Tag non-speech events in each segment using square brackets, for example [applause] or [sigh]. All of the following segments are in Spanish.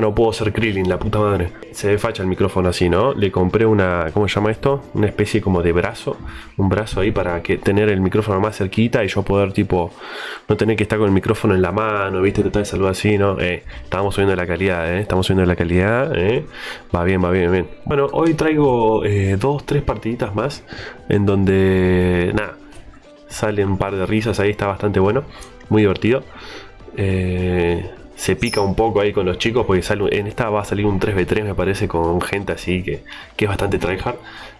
No puedo ser Krillin, la puta madre. Se ve facha el micrófono así, ¿no? Le compré una, ¿cómo se llama esto? Una especie como de brazo. Un brazo ahí para que tener el micrófono más cerquita y yo poder, tipo, no tener que estar con el micrófono en la mano, ¿viste? Tratar de saludar así, ¿no? Eh, estamos subiendo la calidad, ¿eh? Estamos subiendo la calidad, ¿eh? Va bien, va bien, bien. Bueno, hoy traigo eh, dos, tres partiditas más en donde, nada, salen un par de risas ahí, está bastante bueno. Muy divertido. Eh se pica un poco ahí con los chicos porque sale, en esta va a salir un 3v3 me parece con gente así que, que es bastante tryhard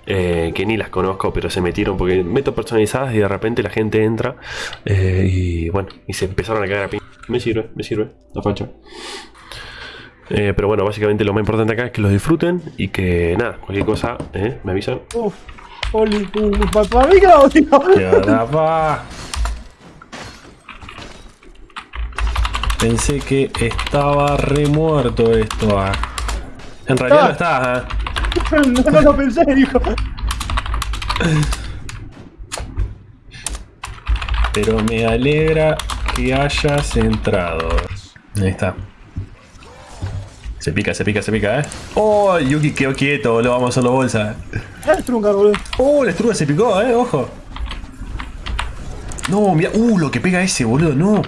eh, que ni las conozco pero se metieron porque meto personalizadas y de repente la gente entra eh, y bueno y se empezaron a caer a pin me sirve, me sirve, la facha. Eh, pero bueno, básicamente lo más importante acá es que los disfruten y que nada, cualquier cosa, eh, me avisan. Uf, Oli, uh, para mí que la tío. Pensé que estaba remuerto esto. Ah. En realidad no está. ¿eh? no, no lo pensé, hijo. Pero me alegra que hayas entrado. Ahí está. Se pica, se pica, se pica, ¿eh? ¡Oh! Yuki quedó quieto, lo vamos a hacerlo bolsa. El trunca, boludo. ¡Oh! La estruga se picó, ¿eh? Ojo. No, mira. ¡Uh! Lo que pega ese, boludo. No.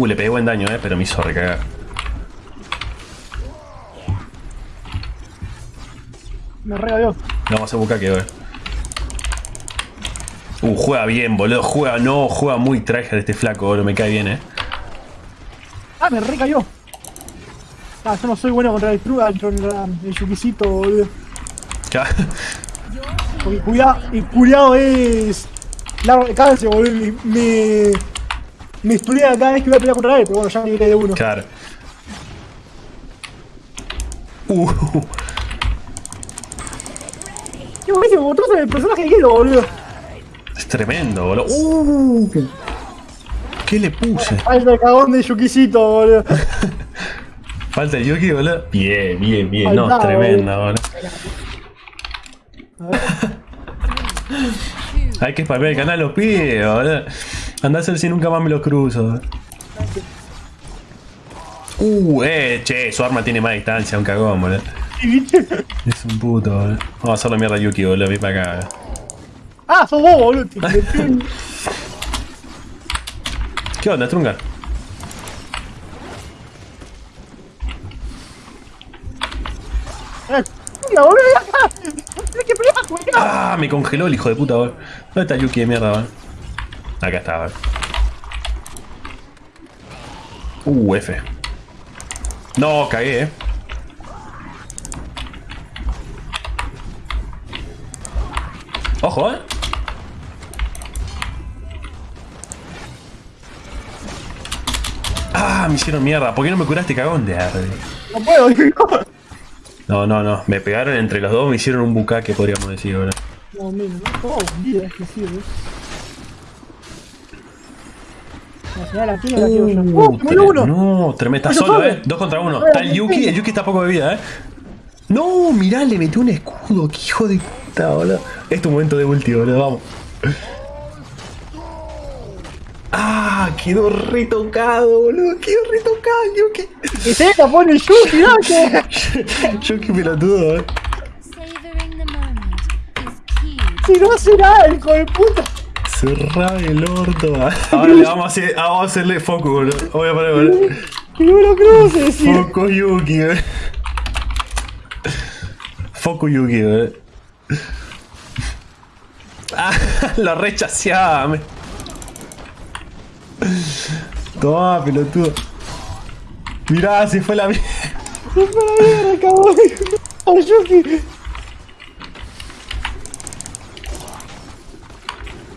Uh, le pegué buen daño, eh, pero me hizo recagar. Me regaló. Vamos a hacer bucaque, eh. Uh, juega bien, boludo. Juega, no, juega muy de este flaco, boludo. Me cae bien, eh. Ah, me recayó. Ah, yo no soy bueno contra el Truga, contra el Yukisito, boludo. Ya. Porque cuidado, y cuidado es. Largo de cáncer, boludo. Me. Me estudia cada vez que voy a pelear contra él, pero bueno, ya me quedé de uno. Claro. Uh. Qué buenísimo, trozo el personaje de hielo, boludo. Es tremendo, boludo. Uh. ¿Qué le puse? Falta el cagón de Yukisito, boludo. [laughs] Falta el Yuki, boludo. Bien, bien, bien. no, es tremenda, boludo. [laughs] Hay que spamear el canal los pibes, boludo. Andá a ser si nunca más me lo cruzo. Uh, eh, che, su arma tiene más distancia, un cagón, boludo. Es un puto, boludo. Vamos a hacerle mierda a Yuki, boludo, vi para acá. Ah, sos vos, boludo. [laughs] ¿Qué onda, Trunga? Eh, [laughs] Ah, me congeló el hijo de puta, boludo. ¿Dónde está Yuki de mierda, boludo? Acá estaba. Uh, F. No, cagué, eh. Ojo, eh. Ah, me hicieron mierda. ¿Por qué no me curaste cagón de arde? No puedo, No, no, no. Me pegaron entre los dos, me hicieron un bucaque, podríamos decir ahora. No, mira, no. Vida, es que sirve. Uh, no, tremendo. Está solo, eh. Dos contra uno. Está el Yuki. El Yuki está poco de vida, eh. No, mirá, le metió un escudo. Qué hijo de puta, boludo. Es tu momento de ulti, boludo. Vamos. Ah, quedó retocado, boludo. Quedó retocado el Yuki. ¿Qué se la pone Yuki, no? [laughs] Yuki pelotudo, eh. Si no hace nada, hijo de puta. Cerra el orto. [laughs] Ahora le vamos a, hacer, vamos a hacerle focus, boludo. Voy a poner, boludo. Que no lo cruces, sí. Focus Yuki, boludo. Focus Yuki, boludo. Ah, [laughs] lo rechaceaba. Toma, pelotudo. Mirá, se fue la mierda. Se fue la mierda, cabrón. ¡Oh, Yuki!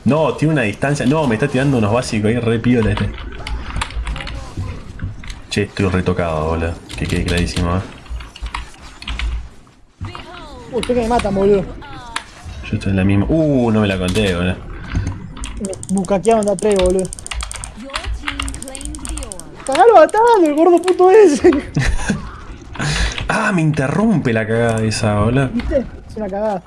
No, tiene una distancia. No, me está tirando unos básicos ahí, re piola este. Che, estoy retocado, boludo. Que quede clarísimo, eh. Usted que me mata, boludo. Yo estoy en la misma. Uh, no me la conté, boludo. Bucaquearon de a tres, boludo. Cagalo atado, el gordo puto ese. [laughs] ah, me interrumpe la cagada esa, boludo. ¿Viste? Es una cagada.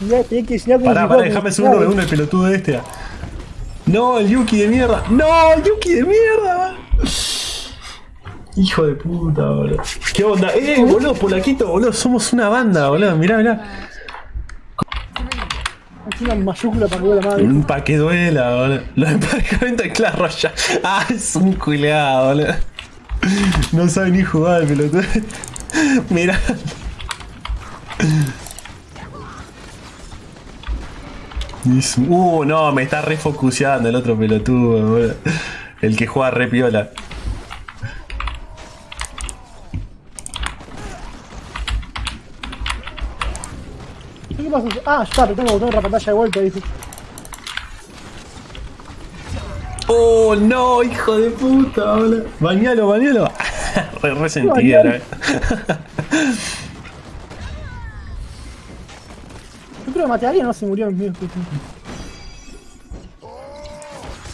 Ya, tenés que enseñar cómo Pará, pará, déjame segundo se de uno el pelotudo de este. No, el Yuki de mierda. No, el Yuki de mierda. Hijo de puta, boludo. ¿Qué onda? Eh, boludo, Polaquito, boludo, somos una banda, boludo. Mirá, mirá. Es una mayúscula para que vea la madre. Un pa' que duela, boludo. Los emparejamientos de Clash Royale. Ah, es un culeado, boludo. No sabe ni jugar el pelotudo. Mirá. Uh, no, me está refocuseando el otro pelotudo, boludo. El que juega re piola. ¿Qué pasa? Ah, ya pero tengo que botar otra pantalla de vuelta, dijo. Oh, no, hijo de puta, boludo. Bañalo, bañalo. [laughs] re resentido, eh. Creo que maté a alguien, no se murió en mí.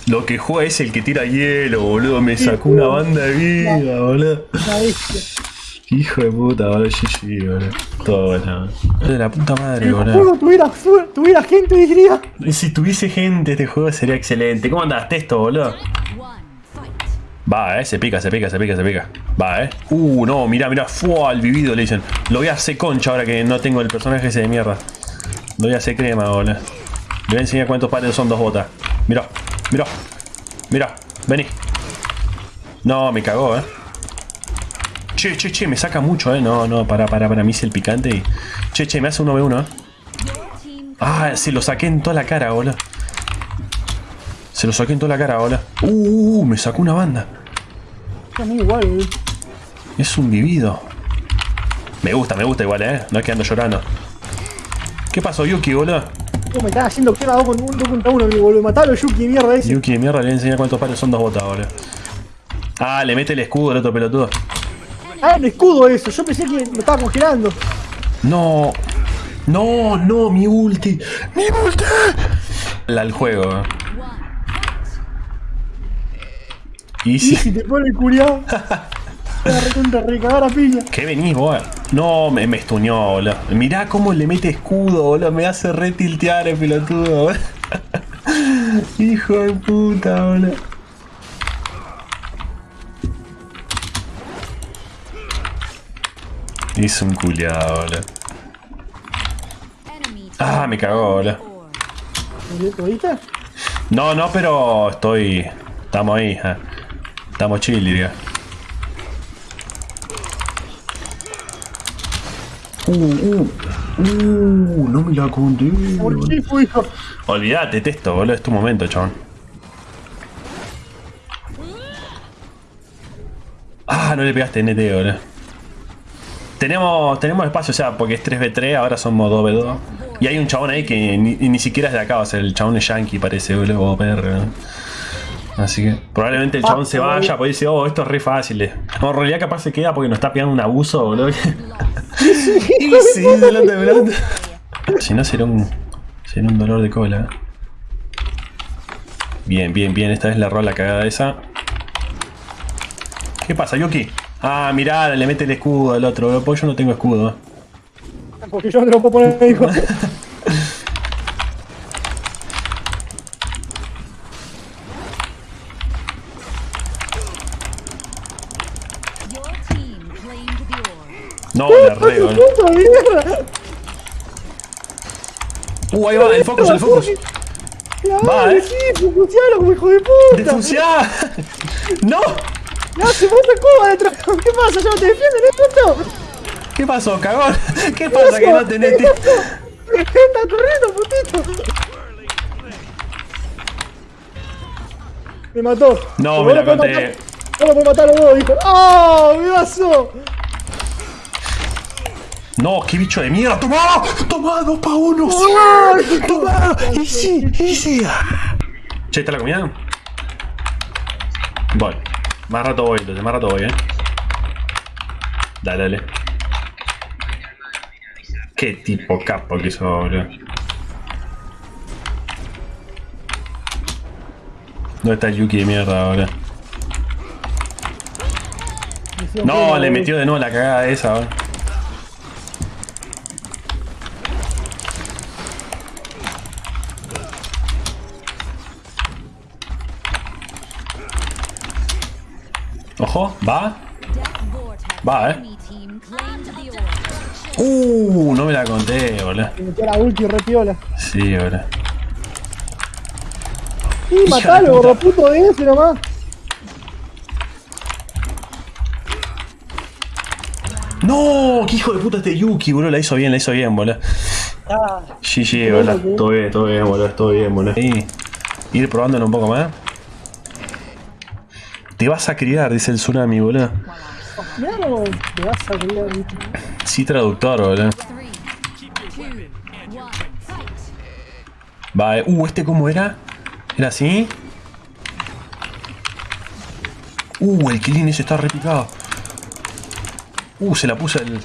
Lo que juega es el que tira hielo, boludo. Me sacó una banda de vida, boludo. Hijo de puta, boludo. GG, boludo. Todo bueno. De la puta madre, Si boludo. juego tuviera, tuviera gente, diría. Si tuviese gente, este juego sería excelente. ¿Cómo andás, Testo, boludo? Va, eh. Se pica, se pica, se pica, se pica. Va, eh. Uh, no, mirá, mirá. Fua, al vivido le dicen. Lo voy a hacer concha ahora que no tengo el personaje ese de mierda. Voy a hacer crema, boludo. Le voy a enseñar cuántos pares son dos botas. Mirá, mirá. Mirá, vení. No, me cagó, eh. Che, che, che, me saca mucho, eh. No, no, para, para, para. Me hice el picante y. Che, che, me hace 1v1, eh. Ah, se lo saqué en toda la cara, boludo. Se lo saqué en toda la cara, boludo. Uh, uh, me sacó una banda. Es igual, boludo. Es un vivido. Me gusta, me gusta igual, eh. No es que ando llorando. ¿Qué pasó, Yuki, boludo? Oh, me están haciendo quema dos, con, un, dos contra uno, mi boludo. Matalo, Yuki, mierda ese. Yuki de mierda le voy a enseñar cuántos pares son dos botas, boludo. Ah, le mete el escudo al otro pelotudo. Ah, un escudo eso. Yo pensé que me estaba congelando. No. No, no, mi ulti. Mi ulti. La al juego. Y si te pone el curiado. [laughs] Te va a recontra recagar a piña. ¿Qué venís, vos? No, me, me estuñó, boludo. Mirá cómo le mete escudo, boludo. Me hace retiltear el pelotudo, boludo. [laughs] Hijo de puta, boludo. Hizo un culiado, boludo. Ah, me cagó, boludo. or ¿Lo viste? No, no, pero estoy. Estamos ahí, eh. Estamos chill, diría. Uh, uh, uh, no me la conté. ¿Por qué fue, hijo? Olvídate, testo, boludo, es tu momento, chabón. Ah, no le pegaste NT, boludo. Tenemos, tenemos espacio, o sea, porque es 3v3, ahora somos 2v2. Y hay un chabón ahí que ni, ni siquiera es de acá, o sea, el chabón es yankee, parece, boludo, o PR. ¿no? Así que probablemente el chabón se vaya, porque dice, oh, esto es re fácil. eh". No, en realidad capaz se queda porque nos está pegando un abuso, boludo. [laughs] sí. Si no, será un, será un dolor de cola. Bien, bien, bien. Esta vez la cagada esa. ¿Qué pasa, Yuki? Ah, mirá, le mete el escudo al otro. Porque yo no tengo escudo. Porque yo no te lo puedo poner, hijo. [laughs] No. ¿no? ¡Puta mierda! Uh, ahí va, el focus, el focus. Va, eh. sí, funciona como hijo de puta. ¡Defunciá! [laughs] ¡No! No, se bota Cuba detrás. ¿Qué pasa? ¿Ya no te defienden, eh, puto? ¿Qué pasó, cagón? [laughs] ¿Qué pasa que no tenés ti- Está corriendo, putito. Me mató. No, me la conté. Vos lo podés matar a los dos, dijo. ¡Oh, mi vaso! No, qué bicho de mierda. ¡Toma! ¡Toma! ¡Dos pa' uno! ¡Sí! ¡Ay! ¡Toma! ¡Easy! ¡Easy! Che, ¿está la comida? Voy. Más rato voy, entonces, más rato voy, eh. Dale, dale. Qué tipo capo que sos, boludo. ¿Dónde está Yuki de mierda ahora? No, le metió de nuevo la cagada esa, boludo. Ojo, va. Va, eh. Uh, no me la conté, boludo. Me metió la ulti re piola. Sí, boludo. De matalo, gorro puto de ese nomás. No, qué hijo de puta este Yuki, boludo. La hizo bien, la hizo bien, boludo. Ah, GG, boludo. Todo bien, todo bien, boludo. Todo bien, boludo. Y ir probándolo un poco más. Te vas a criar, dice el tsunami, boludo. mirá cómo te vas a criar, viste. Sí, traductor, boludo. Va, eh. Uh, ¿este cómo era? ¿Era así? Uh, el Killing ese está repicado. Uh, se la puso el...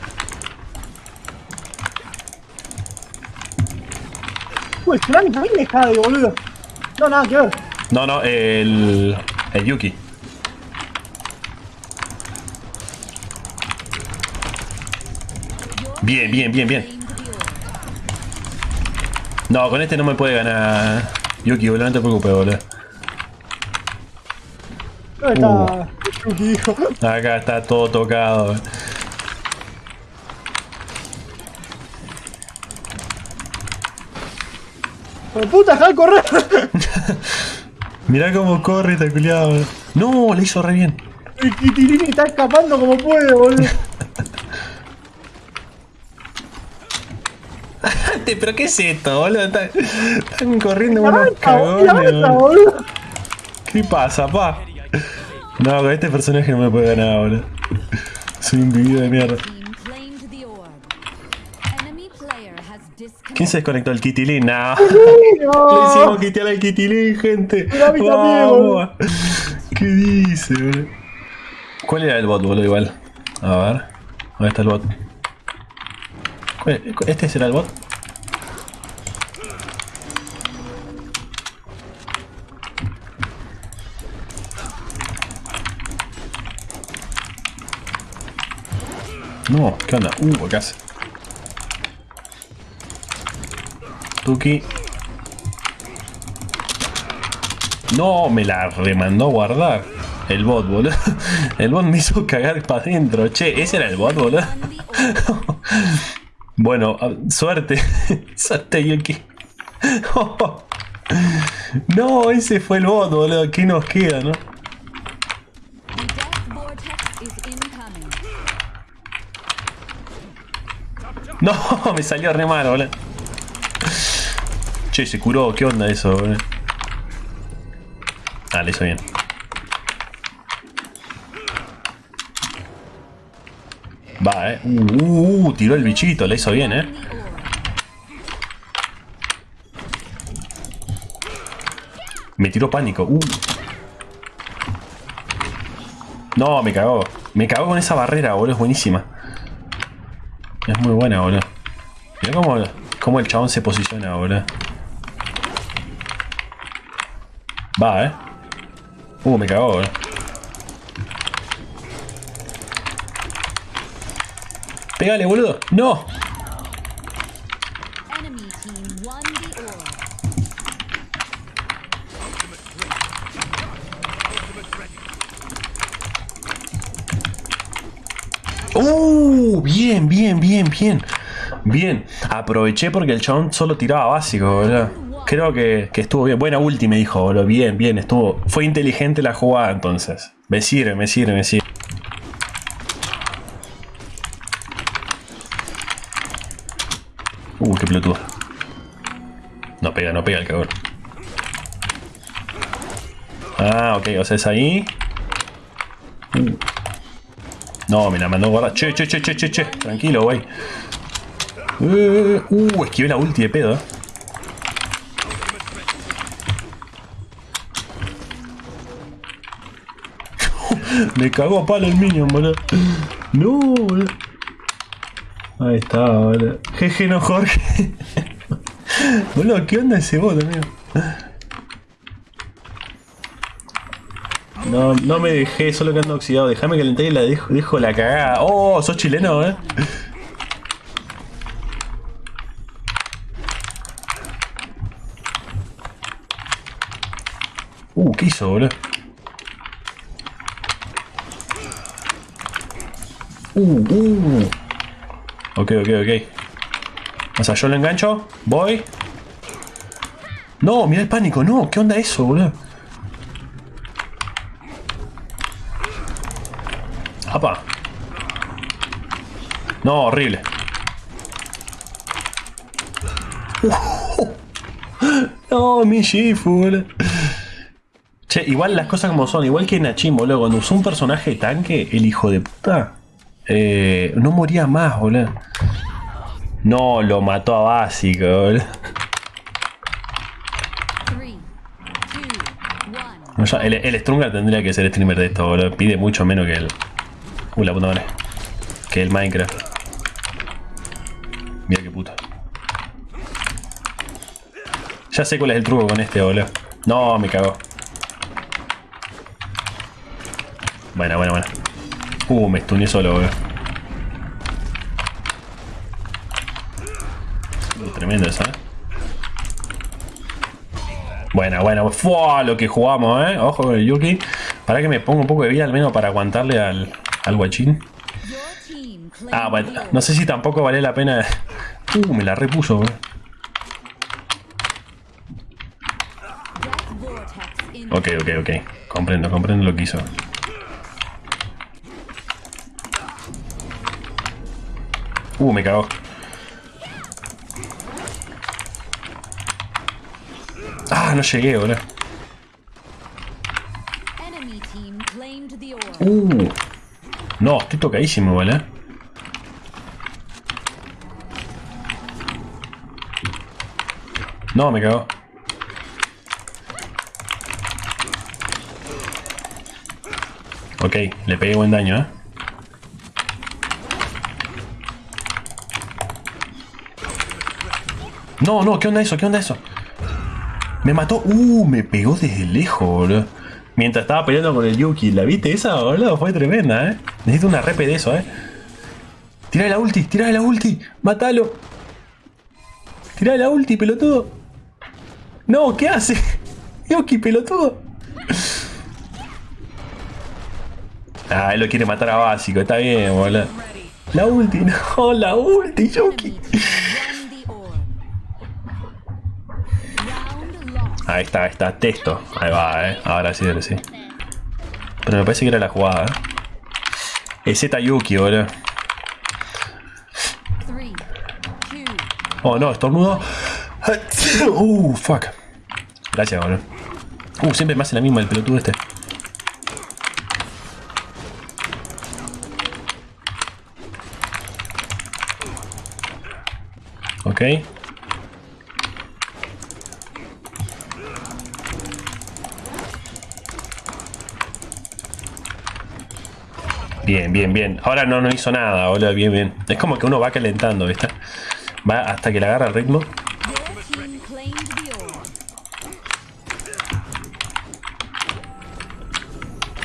Uy, el tsunami también cae, boludo. No, nada que ver. No, no, el... El Yuki. Bien, bien, bien, bien. No, con este no me puede ganar Yuki, boludo, no te preocupes, boludo. ¿Dónde está Yuki, hijo? Acá está todo tocado. ¡Por puta, deja correr! [laughs] Mirá cómo corre esta culiado. boludo. No, le hizo re bien. El Kitilini está escapando como puede, boludo. [laughs] Pero ¿qué es esto, boludo? Están, están corriendo La unos cagones. boludo. boludo. ¿Qué pasa, pa? No, con este personaje no me puede ganar, boludo. Soy un vivido de mierda. ¿Quién se desconectó el Kitilín? [laughs] No. Le No. hicimos quitar al Kitilín, gente. Boludo. ¿Qué dice, boludo? ¿Cuál era el bot, boludo? Igual. A ver. ¿Dónde está el bot? ¿Cuál- ¿Este será el bot? No, ¿qué onda? Uh. Tuki. No, me la remandó a guardar. El bot, boludo. [laughs] El bot me hizo cagar para adentro. Che, ese era el bot, boludo. [laughs] Bueno, suerte. [laughs] suerte, Yuki. No, ese fue el bot, boludo. ¿Qué nos queda, no? [laughs] No, me salió re mal, boludo. Che, se curó. ¿Qué onda eso, boludo? Ah, le hizo bien. Va, eh. Uh, uh, uh, tiró el bichito, le hizo bien, eh. Me tiró pánico. Uh. No, me cagó. Me cagó con esa barrera, boludo. Es buenísima. Muy buena, boludo. Mira cómo, cómo el chabón se posiciona, boludo. Va, eh. Uh, me cagó, boludo. Pégale, boludo. No. Bien, bien, bien, bien. Bien. Aproveché porque el chabón solo tiraba básico, boludo. Creo que, estuvo bien. Buena ulti, me dijo, boludo. Bien, bien, estuvo. Fue inteligente la jugada entonces. Me sirve, me sirve, me sirve. Uh, qué pelotudo. No pega, no pega el cagón. Ah, ok, o sea, es ahí. Uh. No, me la mandó guardar. Che, che, che, che, che, che. Tranquilo, güey. Uh, uh, esquivé la ulti de pedo. eh. [laughs] Me cagó a palo el minion, boludo. No, boludo. Ahí está, boludo. Jeje, no, Jorge. [laughs] Boludo, ¿qué onda ese bot, amigo? No, no me dejé, solo que ando oxidado. Déjame calentar y la dejo, dejo la cagada. Oh, sos chileno, eh. Uh, ¿qué hizo, boludo? Uh, uh. Ok, ok, ok. O sea, yo lo engancho. Voy. No, mira el pánico. No, ¿qué onda eso, boludo? Apa. No, horrible. [laughs] No, mi Shifu, boludo. Che, igual las cosas como son, igual que Nachim, boludo. Cuando usó un personaje tanque, el hijo de puta, eh, no moría más, boludo. No, lo mató a básico, boludo. No, ya, el, el Strungar tendría que ser streamer de esto, boludo. Pide mucho menos que el. Uh, la puta. Que el Minecraft. Mira qué puta. Ya sé cuál es el truco con este, boludo. No, me cagó. Buena, buena, buena. Uh, me stuneé solo, boludo. Tremendo eso, eh. Buena, buena. Fua, lo que jugamos, eh. Ojo con el Yuki. Para que me ponga un poco de vida al menos para aguantarle al, al guachín. Ah, bueno. No sé si tampoco vale la pena. Uh, me la repuso, vortex in Ok, ok, ok. Comprendo, comprendo lo que hizo. Uh, me cagó. Ah, no llegué, boludo. Uh. No, estoy tocadísimo, ¿vale? No, me cagó. Ok, le pegué buen daño, ¿eh? No, no, ¿qué onda eso? ¿Qué onda eso? Me mató. Uh, me pegó desde lejos, boludo. Mientras estaba peleando con el Yuki. ¿La viste esa, boludo? Fue tremenda, eh. Necesito una repe de eso, eh. Tira la ulti, tira la ulti. Mátalo. Tira la ulti, pelotudo. No, ¿qué hace? [laughs] Yuki, pelotudo. Ah, él lo quiere matar a básico. Está bien, boludo. La ulti, [laughs] no, la ulti, Yuki. Ahí está, ahí está, texto. Ahí va, eh. Ahora sí, ahora sí. Pero me parece que era la jugada, eh. Es Z Yuki, boludo. Oh no, estornudo. [laughs] Uh, fuck. Gracias, boludo. Uh, siempre me hace la misma el pelotudo este. Ok. Bien, bien, bien. Ahora no, no hizo nada, boludo. Bien, bien. Es como que uno va calentando, ¿viste? Va hasta que le agarra el ritmo.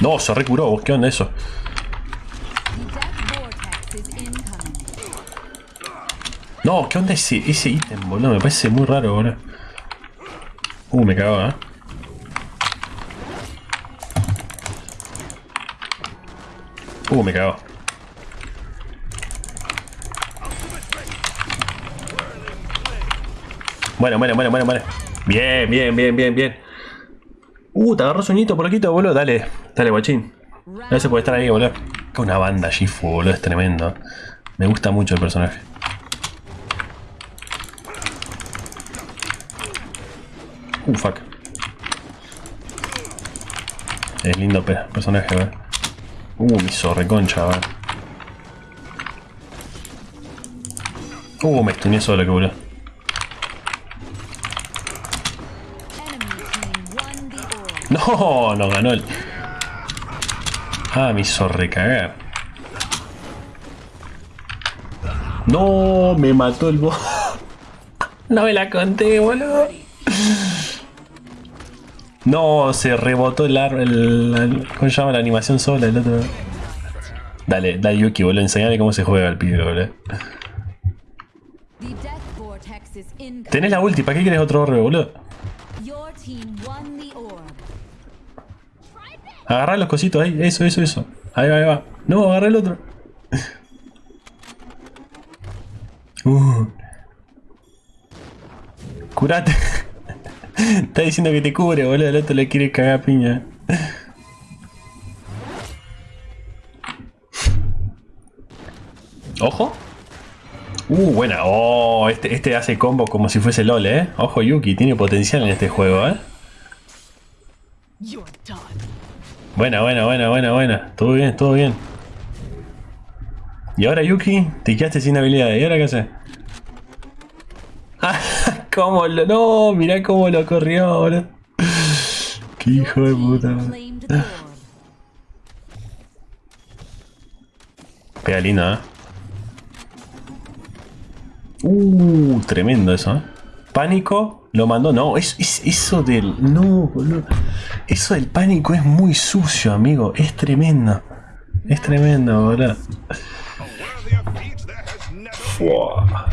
No, se recuró. ¿Vos qué onda eso? No, ¿qué onda ese, ese ítem, boludo? Me parece muy raro, boludo. Uh, me cagó, ¿eh? Uh, me cagó. Bueno, bueno, bueno, bueno, bueno. Bien, bien, bien, bien, bien. Uh, te agarró sueñito por poquito, boludo. Dale, dale, guachín. Gracias por estar ahí, boludo. Una banda Shifu, boludo, es tremendo. Me gusta mucho el personaje. Uh, fuck. Es lindo pe- personaje, ¿verdad? Uh, me hizo reconcha, ¿verdad? Uh, me stuneé solo, que. No, no ganó el. Ah, me hizo recagar. No, me mató el boss. [laughs] No me la conté, boludo. No, se rebotó el árbol. El, ¿Cómo se llama la animación sola? El otro. Dale, dale Yuki, boludo. Enseñale cómo se juega el pibe, boludo. Tenés la ulti, ¿para qué querés otro orbe, boludo? Agarrá los cositos ahí, eso, eso, eso. Ahí va, ahí va. No, agarrá el otro. [laughs] Uh. Curate. Está diciendo que te cubre, boludo. El otro le quiere cagar piña. Ojo. Uh, buena. Oh, este, este hace combo como si fuese LOL, eh. Ojo, Yuki, tiene potencial en este juego, eh. Buena, buena, buena, buena, buena. Todo bien, todo bien. Y ahora Yuki, te quedaste sin habilidades. ¿Y ahora qué haces? ¿Cómo lo.? No, mirá cómo lo corrió ahora. Qué hijo de puta. Pega lindo, ¿eh? Uh, tremendo eso, ¿eh? Pánico lo mandó. No, es, es- eso del. No, boludo. Eso del pánico es muy sucio, amigo. Es tremendo. Es tremendo, boludo. Fua.